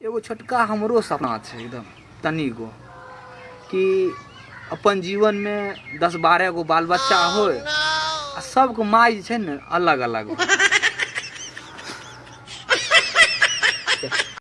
एगो छोटका हमरो सपना छै एकदम तनी गो कि अपन जीवन में दस बारह गो बाल बच्चा oh, होय आ सबके माय जे छै ने अलग अलग हो